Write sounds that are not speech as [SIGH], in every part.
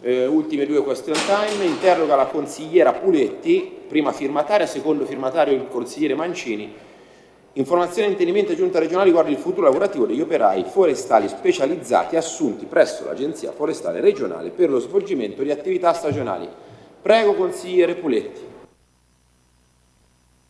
eh, ultime due question time, interroga la consigliera Puletti, prima firmataria, secondo firmatario il consigliere Mancini, informazione e intendimento giunta regionale riguardo il futuro lavorativo degli operai forestali specializzati assunti presso l'Agenzia Forestale Regionale per lo svolgimento di attività stagionali. Prego consigliere Puletti.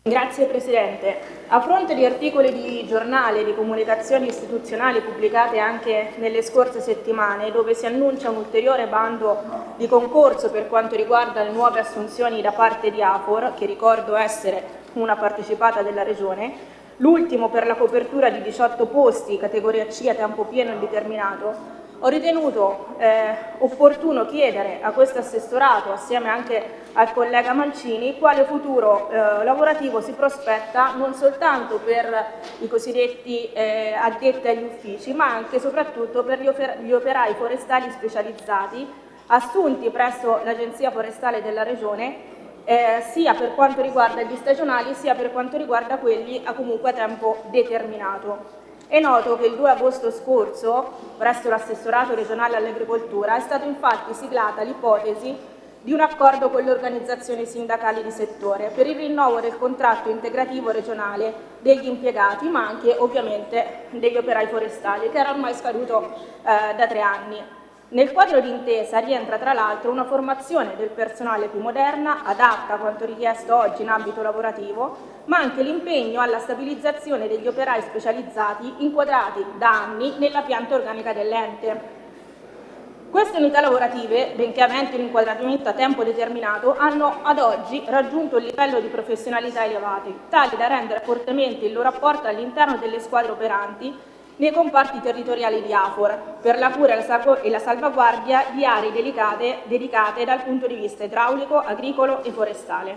Grazie Presidente. A fronte di articoli di giornale e di comunicazioni istituzionali pubblicate anche nelle scorse settimane, dove si annuncia un ulteriore bando di concorso per quanto riguarda le nuove assunzioni da parte di AFOR, che ricordo essere una partecipata della Regione, l'ultimo per la copertura di 18 posti, categoria C a tempo pieno indeterminato, ho ritenuto eh, opportuno chiedere a questo assessorato, assieme anche al collega Mancini, quale futuro eh, lavorativo si prospetta non soltanto per i cosiddetti eh, addetti agli uffici, ma anche e soprattutto per gli, gli operai forestali specializzati assunti presso l'Agenzia Forestale della Regione eh, sia per quanto riguarda gli stagionali sia per quanto riguarda quelli a comunque tempo determinato. È noto che il 2 agosto scorso, presso l'assessorato regionale all'agricoltura, è stata infatti siglata l'ipotesi di un accordo con le organizzazioni sindacali di settore per il rinnovo del contratto integrativo regionale degli impiegati, ma anche ovviamente degli operai forestali, che era ormai scaduto eh, da tre anni. Nel quadro d'intesa rientra tra l'altro una formazione del personale più moderna, adatta a quanto richiesto oggi in ambito lavorativo, ma anche l'impegno alla stabilizzazione degli operai specializzati inquadrati da anni nella pianta organica dell'ente. Queste unità lavorative, benché aventi un inquadramento a tempo determinato, hanno ad oggi raggiunto un livello di professionalità elevati, tali da rendere fortemente il loro apporto all'interno delle squadre operanti nei comparti territoriali di AFOR per la cura e la salvaguardia di aree delicate, dedicate dal punto di vista idraulico, agricolo e forestale.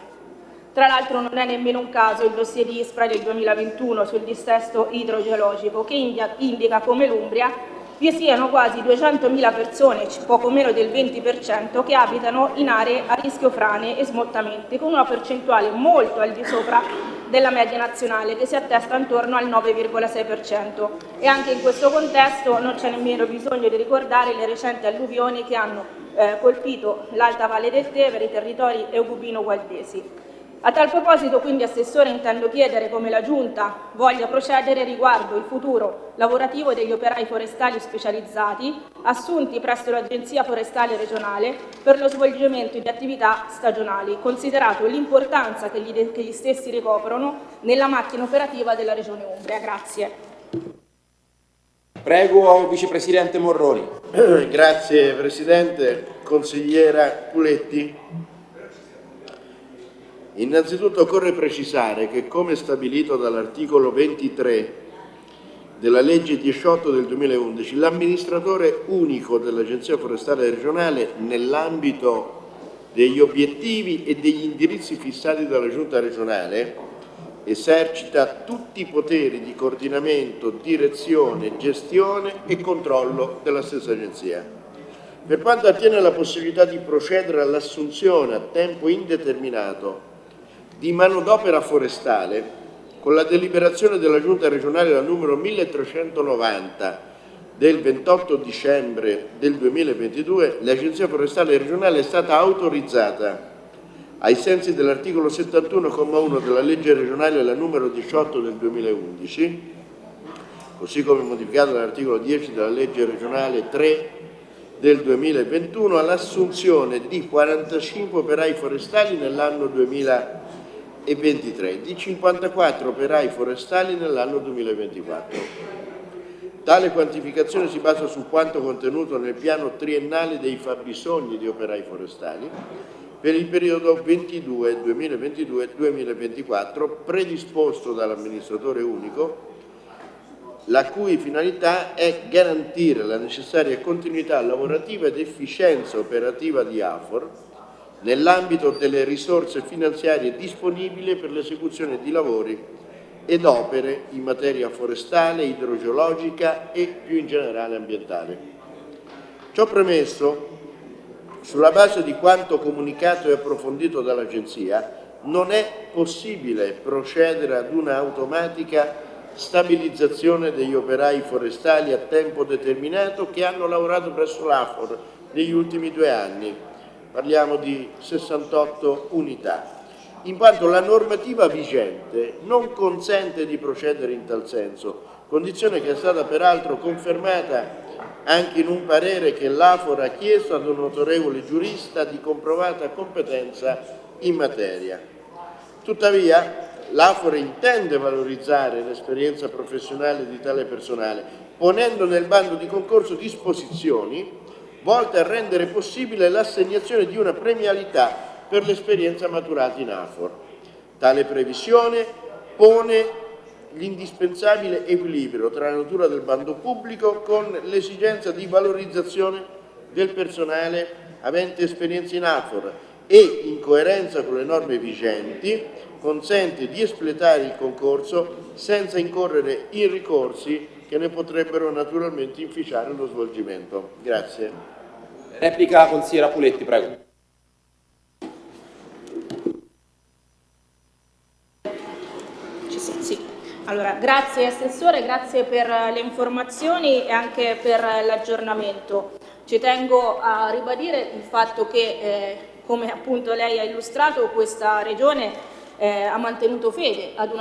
Tra l'altro non è nemmeno un caso il dossier di ISPRA del 2021 sul dissesto idrogeologico che indica come l'Umbria vi siano quasi 200.000 persone, poco meno del 20%, che abitano in aree a rischio frane e smottamenti, con una percentuale molto al di sopra della media nazionale, che si attesta intorno al 9,6%. E anche in questo contesto non c'è nemmeno bisogno di ricordare le recenti alluvioni che hanno eh, colpito l'Alta Valle del Tevere, i territori eugubino-gualdesi. A tal proposito, quindi, Assessore, intendo chiedere come la Giunta voglia procedere riguardo il futuro lavorativo degli operai forestali specializzati assunti presso l'Agenzia Forestale Regionale per lo svolgimento di attività stagionali, considerato l'importanza che, che gli, stessi ricoprono nella macchina operativa della Regione Umbria. Grazie. Prego, Vicepresidente Morroni. [CLEARS THROAT] Grazie Presidente. Consigliera Puletti. Innanzitutto occorre precisare che come stabilito dall'articolo 23 della legge 18 del 2011, l'amministratore unico dell'Agenzia Forestale Regionale nell'ambito degli obiettivi e degli indirizzi fissati dalla Giunta regionale esercita tutti i poteri di coordinamento, direzione, gestione e controllo della stessa agenzia. Per quanto attiene alla possibilità di procedere all'assunzione a tempo indeterminato di manodopera forestale con la deliberazione della Giunta regionale la numero 1390 del 28 dicembre del 2022 l'Agenzia Forestale Regionale è stata autorizzata ai sensi dell'articolo 71,1 della legge regionale la numero 18 del 2011 così come modificato dall'articolo 10 della legge regionale 3 del 2021 all'assunzione di 45 operai forestali nell'anno 2020 e 23 di 54 operai forestali nell'anno 2024. Tale quantificazione si basa su quanto contenuto nel piano triennale dei fabbisogni di operai forestali per il periodo 2022-2024 predisposto dall'amministratore unico la cui finalità è garantire la necessaria continuità lavorativa ed efficienza operativa di AFOR nell'ambito delle risorse finanziarie disponibili per l'esecuzione di lavori ed opere in materia forestale, idrogeologica e più in generale ambientale. Ciò premesso, sulla base di quanto comunicato e approfondito dall'Agenzia, non è possibile procedere ad una automatica stabilizzazione degli operai forestali a tempo determinato che hanno lavorato presso l'AFOR negli ultimi due anni. Parliamo di 68 unità in quanto la normativa vigente non consente di procedere in tal senso, condizione che è stata peraltro confermata anche in un parere che l'Afor ha chiesto ad un autorevole giurista di comprovata competenza in materia. Tuttavia, l'Afor intende valorizzare l'esperienza professionale di tale personale, ponendo nel bando di concorso disposizioni volte a rendere possibile l'assegnazione di una premialità per l'esperienza maturata in AFOR. Tale previsione pone l'indispensabile equilibrio tra la natura del bando pubblico con l'esigenza di valorizzazione del personale avente esperienza in AFOR e, in coerenza con le norme vigenti, consente di espletare il concorso senza incorrere in ricorsi che ne potrebbero naturalmente inficiare lo svolgimento. Grazie. Replica consigliera Puletti, prego. Allora, grazie Assessore, grazie per le informazioni e anche per l'aggiornamento. Ci tengo a ribadire il fatto che, eh, come appunto lei ha illustrato, questa Regione eh, ha mantenuto fede ad, un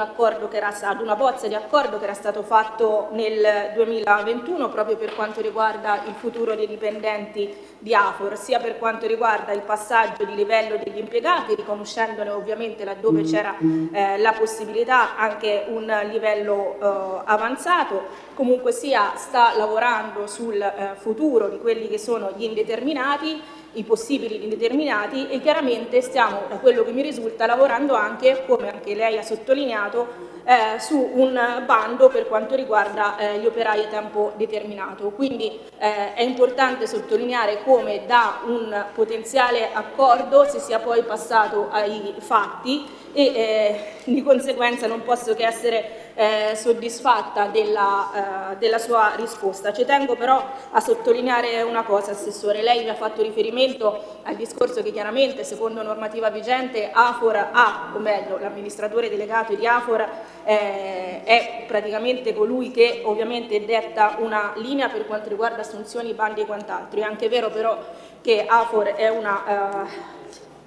era, ad, una bozza di accordo che era stato fatto nel 2021 proprio per quanto riguarda il futuro dei dipendenti di Afor, sia per quanto riguarda il passaggio di livello degli impiegati, riconoscendone ovviamente laddove c'era eh, la possibilità anche un livello eh, avanzato, comunque sia sta lavorando sul eh, futuro di quelli che sono gli indeterminati i possibili indeterminati e chiaramente stiamo, da quello che mi risulta, lavorando anche, come anche lei ha sottolineato, eh, su un bando per quanto riguarda eh, gli operai a tempo determinato. Quindi eh, è importante sottolineare come da un potenziale accordo si sia poi passato ai fatti e eh, di conseguenza non posso che essere eh, soddisfatta della, eh, della, sua risposta. Ci tengo però a sottolineare una cosa, Assessore. Lei mi ha fatto riferimento al discorso che chiaramente, secondo normativa vigente, Afor ha, o meglio, l'amministratore delegato di Afor eh, è praticamente colui che ovviamente detta una linea per quanto riguarda assunzioni, bandi e quant'altro. È anche vero però che Afor è una eh,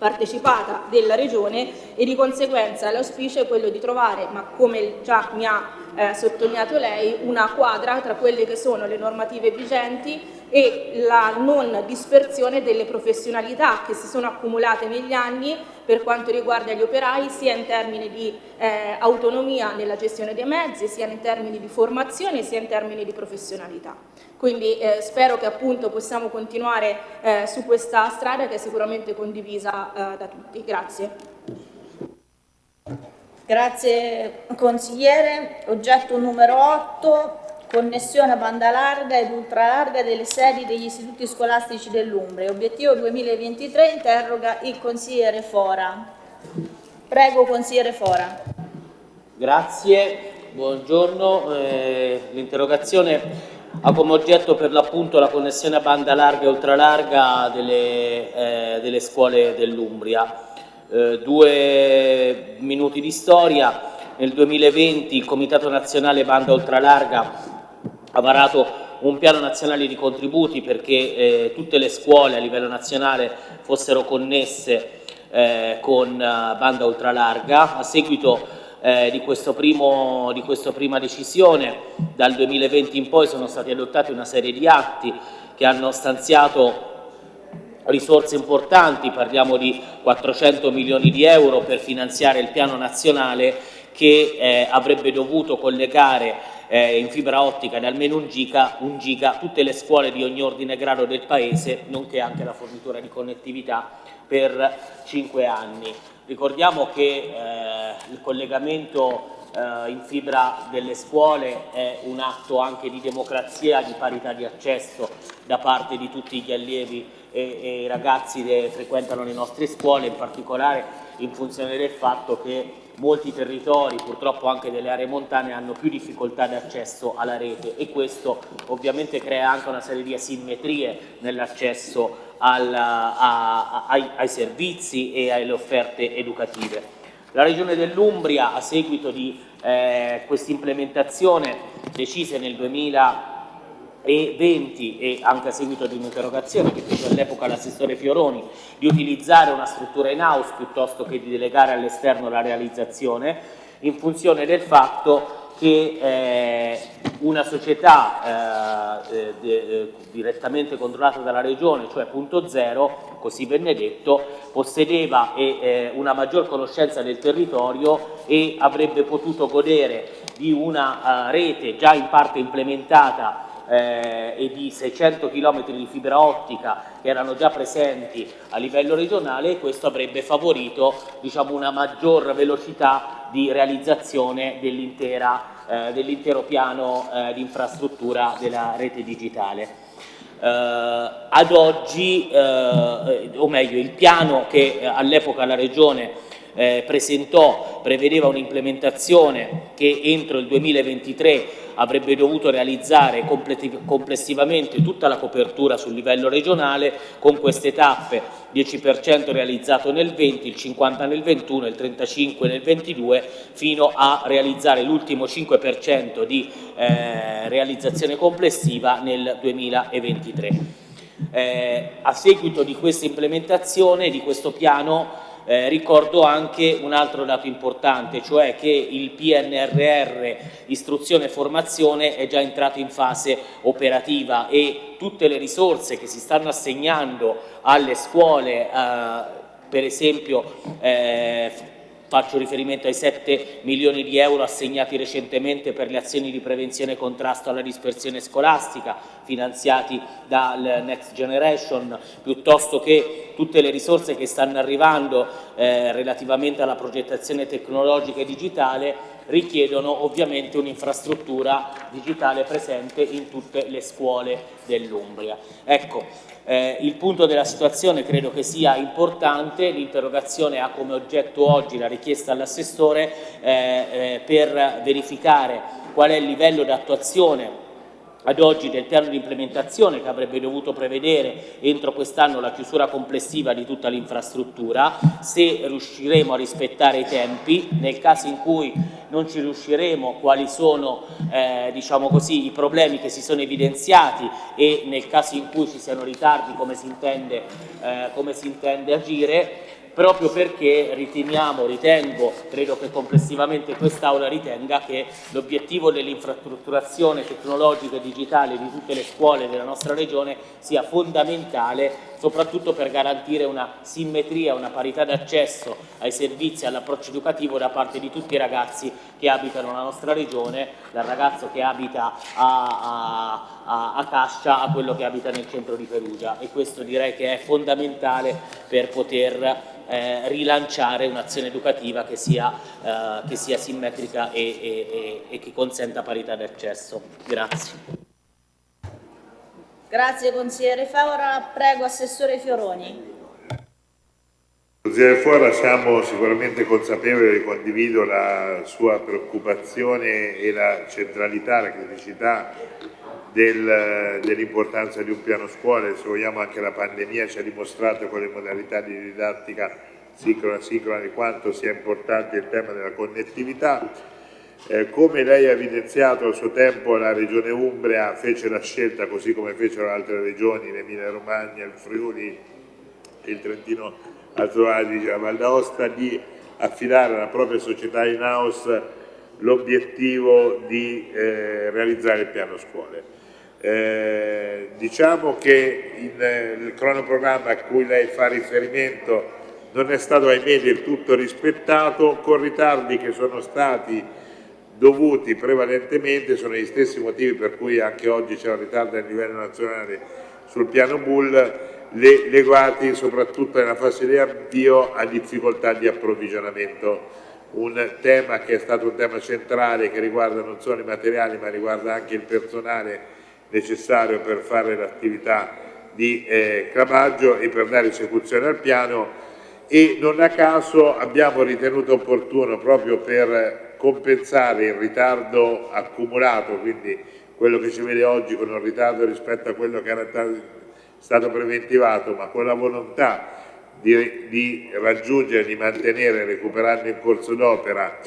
partecipata della Regione e di conseguenza l'auspicio è quello di trovare, ma come già mi ha eh, sottolineato lei, una quadra tra quelle che sono le normative vigenti e la non dispersione delle professionalità che si sono accumulate negli anni per quanto riguarda gli operai sia in termini di eh, autonomia nella gestione dei mezzi, sia in termini di formazione, sia in termini di professionalità. Quindi eh, spero che appunto possiamo continuare eh, su questa strada che è sicuramente condivisa eh, da tutti. Grazie. Grazie consigliere. Oggetto numero 8, connessione a banda larga ed ultralarga delle sedi degli istituti scolastici dell'Umbria. Obiettivo 2023 interroga il consigliere Fora. Prego consigliere Fora. Grazie, buongiorno. Eh, L'interrogazione ha come oggetto per l'appunto la connessione a banda larga e ultralarga delle, eh, delle scuole dell'Umbria. Eh, due minuti di storia. Nel 2020 il Comitato Nazionale Banda Ultralarga ha varato un piano nazionale di contributi perché eh, tutte le scuole a livello nazionale fossero connesse eh, con uh, banda ultralarga. A seguito eh, di, primo, di questa prima decisione, dal 2020 in poi sono stati adottati una serie di atti che hanno stanziato risorse importanti, parliamo di 400 milioni di euro per finanziare il piano nazionale che eh, avrebbe dovuto collegare eh, in fibra ottica di almeno un giga, un giga tutte le scuole di ogni ordine e grado del Paese, nonché anche la fornitura di connettività per cinque anni. Ricordiamo che eh, il collegamento eh, in fibra delle scuole è un atto anche di democrazia, di parità di accesso da parte di tutti gli allievi e, e i ragazzi che frequentano le nostre scuole, in particolare in funzione del fatto che molti territori, purtroppo anche delle aree montane, hanno più difficoltà di accesso alla rete e questo ovviamente crea anche una serie di asimmetrie nell'accesso ai, ai servizi e alle offerte educative. La Regione dell'Umbria, a seguito di eh, questa implementazione, decise nel 2020 e anche a seguito di un'interrogazione che fece all'epoca l'assessore Fioroni, di utilizzare una struttura in house piuttosto che di delegare all'esterno la realizzazione, in funzione del fatto che eh, una società eh, eh, direttamente controllata dalla Regione, cioè Punto Zero, così venne detto, possedeva eh, una maggior conoscenza del territorio e avrebbe potuto godere di una uh, rete già in parte implementata eh, e di 600 km di fibra ottica che erano già presenti a livello regionale e questo avrebbe favorito diciamo, una maggior velocità di realizzazione dell'intero eh, dell piano eh, di infrastruttura della rete digitale. Uh, ad oggi, uh, o meglio, il piano che all'epoca la Regione eh, presentò prevedeva un'implementazione che entro il 2023 avrebbe dovuto realizzare complessivamente tutta la copertura sul livello regionale con queste tappe 10% realizzato nel 20, il 50 nel 21, il 35 nel 22 fino a realizzare l'ultimo 5% di eh, realizzazione complessiva nel 2023. Eh, a seguito di questa implementazione, di questo piano, eh, ricordo anche un altro dato importante, cioè che il PNRR istruzione e formazione è già entrato in fase operativa e tutte le risorse che si stanno assegnando alle scuole, eh, per esempio eh, Faccio riferimento ai 7 milioni di euro assegnati recentemente per le azioni di prevenzione e contrasto alla dispersione scolastica, finanziati dal Next Generation, piuttosto che tutte le risorse che stanno arrivando eh, relativamente alla progettazione tecnologica e digitale richiedono ovviamente un'infrastruttura digitale presente in tutte le scuole dell'Umbria. Ecco, eh, il punto della situazione credo che sia importante, l'interrogazione ha come oggetto oggi la richiesta all'assessore eh, eh, per verificare qual è il livello di attuazione ad oggi del piano di implementazione che avrebbe dovuto prevedere entro quest'anno la chiusura complessiva di tutta l'infrastruttura, se riusciremo a rispettare i tempi, nel caso in cui non ci riusciremo quali sono eh, diciamo così, i problemi che si sono evidenziati e nel caso in cui ci siano ritardi come si intende, eh, come si intende agire proprio perché riteniamo, ritengo, credo che complessivamente quest'Aula ritenga che l'obiettivo dell'infrastrutturazione tecnologica e digitale di tutte le scuole della nostra Regione sia fondamentale soprattutto per garantire una simmetria, una parità d'accesso ai servizi e all'approccio educativo da parte di tutti i ragazzi che abitano la nostra regione, dal ragazzo che abita a, a, a Cascia a quello che abita nel centro di Perugia e questo direi che è fondamentale per poter eh, rilanciare un'azione educativa che sia, eh, che sia simmetrica e, e, e, che consenta parità di accesso. Grazie. Grazie consigliere Favora, prego Assessore Fioroni. Consigliere Fora, siamo sicuramente consapevoli, condivido la sua preoccupazione e la centralità, la criticità del, dell'importanza di un piano scuole, se vogliamo anche la pandemia ci ha dimostrato con le modalità di didattica sincrona-sincrona di quanto sia importante il tema della connettività. Eh, come lei ha evidenziato al suo tempo la Regione Umbria fece la scelta, così come fecero altre regioni, l'Emilia Romagna, il Friuli, il Trentino Alto Adige, la Val d'Aosta, di affidare alla propria società in house l'obiettivo di eh, realizzare il piano scuole. Eh, diciamo che in, il cronoprogramma a cui lei fa riferimento non è stato ahimè del tutto rispettato, con ritardi che sono stati dovuti prevalentemente, sono gli stessi motivi per cui anche oggi c'è un ritardo a livello nazionale sul piano Bull, le, legati soprattutto nella fase di avvio a difficoltà di approvvigionamento. Un tema che è stato un tema centrale che riguarda non solo i materiali ma riguarda anche il personale necessario per fare l'attività di eh, cravaggio e per dare esecuzione al piano. E non a caso abbiamo ritenuto opportuno proprio per compensare il ritardo accumulato, quindi quello che ci vede oggi con un ritardo rispetto a quello che era stato preventivato, ma con la volontà di, di raggiungere, di mantenere, recuperando in corso d'opera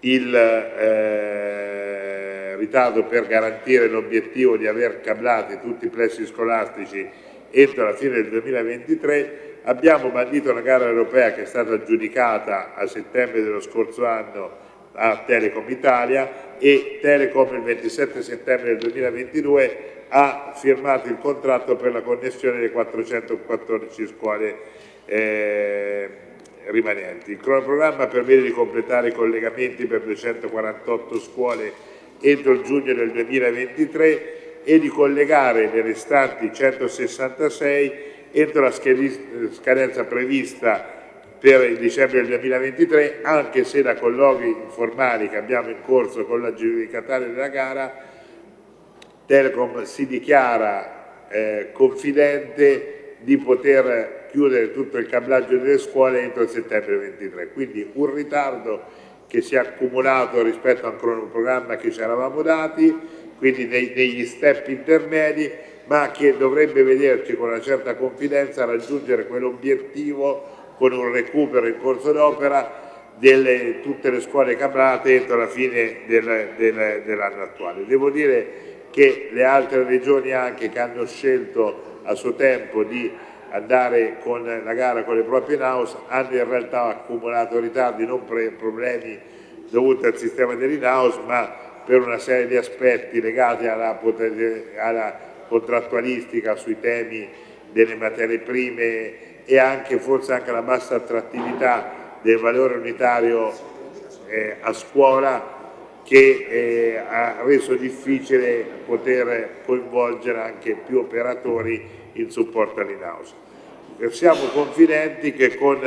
il eh, ritardo per garantire l'obiettivo di aver cablati tutti i plessi scolastici entro la fine del 2023 abbiamo bandito una gara europea che è stata aggiudicata a settembre dello scorso anno a Telecom Italia e Telecom il 27 settembre del 2022 ha firmato il contratto per la connessione delle 414 scuole eh, rimanenti. Il cronoprogramma permette di completare i collegamenti per 248 scuole entro il giugno del 2023 e di collegare le restanti 166 entro la scadenza prevista per il dicembre del 2023, anche se da colloqui informali che abbiamo in corso con la giudicataria della gara, Telecom si dichiara eh, confidente di poter chiudere tutto il cablaggio delle scuole entro settembre 2023. Quindi un ritardo che si è accumulato rispetto a un cronoprogramma che ci eravamo dati, quindi dei, degli step intermedi, ma che dovrebbe vederci con una certa confidenza raggiungere quell'obiettivo con un recupero in corso d'opera di tutte le scuole cablate entro la fine del, del, dell'anno attuale. Devo dire che le altre regioni anche che hanno scelto a suo tempo di andare con la gara con le proprie in-house hanno in realtà accumulato ritardi, non per problemi dovuti al sistema dell'in-house ma per una serie di aspetti legati alla, alla contrattualistica sui temi delle materie prime e anche forse anche la bassa attrattività del valore unitario eh, a scuola che eh, ha reso difficile poter coinvolgere anche più operatori in supporto all'in-house. Siamo confidenti che con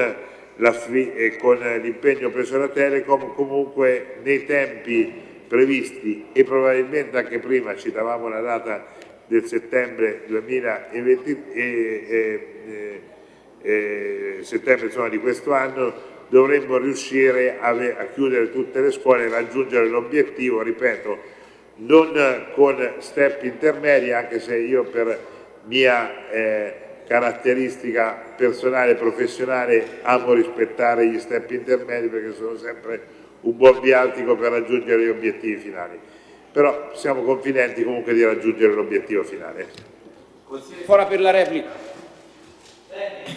l'impegno preso da Telecom comunque nei tempi previsti e probabilmente anche prima, citavamo la data del settembre 2020, eh, eh, eh, settembre insomma, di questo anno dovremmo riuscire a, a chiudere tutte le scuole e raggiungere l'obiettivo, ripeto, non con step intermedi, anche se io per mia eh, caratteristica personale e professionale amo rispettare gli step intermedi perché sono sempre un buon viatico per raggiungere gli obiettivi finali. Però siamo confidenti comunque di raggiungere l'obiettivo finale. Fora per la replica.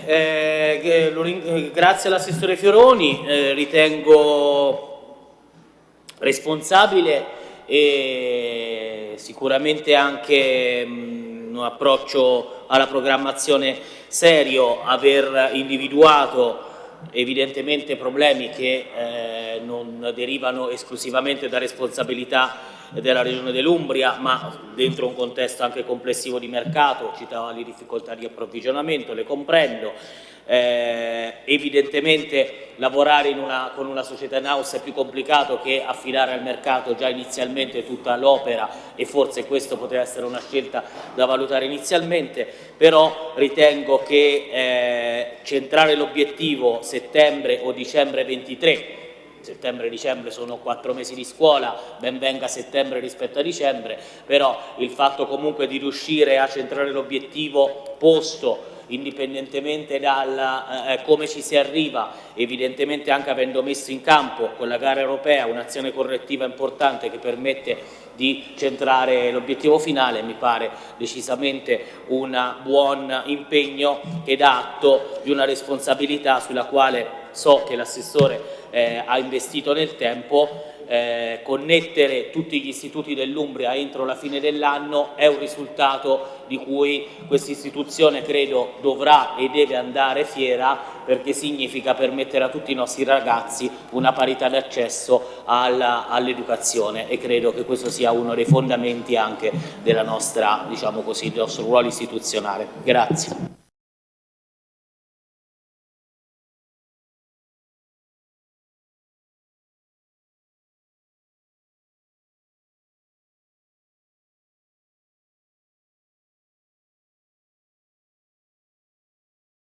Eh, eh, grazie all'assessore Fioroni, eh, ritengo responsabile e sicuramente anche mh, mm, un approccio alla programmazione serio, aver individuato evidentemente problemi che eh, non derivano esclusivamente da responsabilità della regione dell'Umbria, ma dentro un contesto anche complessivo di mercato, citava le difficoltà di approvvigionamento, le comprendo, eh, evidentemente lavorare una, con una società in house è più complicato che affidare al mercato già inizialmente tutta l'opera e forse questo poteva essere una scelta da valutare inizialmente, però ritengo che eh, centrare l'obiettivo settembre o dicembre 23 settembre e dicembre sono quattro mesi di scuola, ben venga settembre rispetto a dicembre, però il fatto comunque di riuscire a centrare l'obiettivo posto indipendentemente da eh, come ci si arriva, evidentemente anche avendo messo in campo con la gara europea un'azione correttiva importante che permette di centrare l'obiettivo finale, mi pare decisamente un buon impegno dà atto di una responsabilità sulla quale so che l'assessore eh, ha investito nel tempo, eh, connettere tutti gli istituti dell'Umbria entro la fine dell'anno è un risultato di cui questa istituzione credo dovrà e deve andare fiera perché significa permettere a tutti i nostri ragazzi una parità di accesso all'educazione e credo che questo sia uno dei fondamenti anche della nostra, diciamo così, del nostro ruolo istituzionale. Grazie.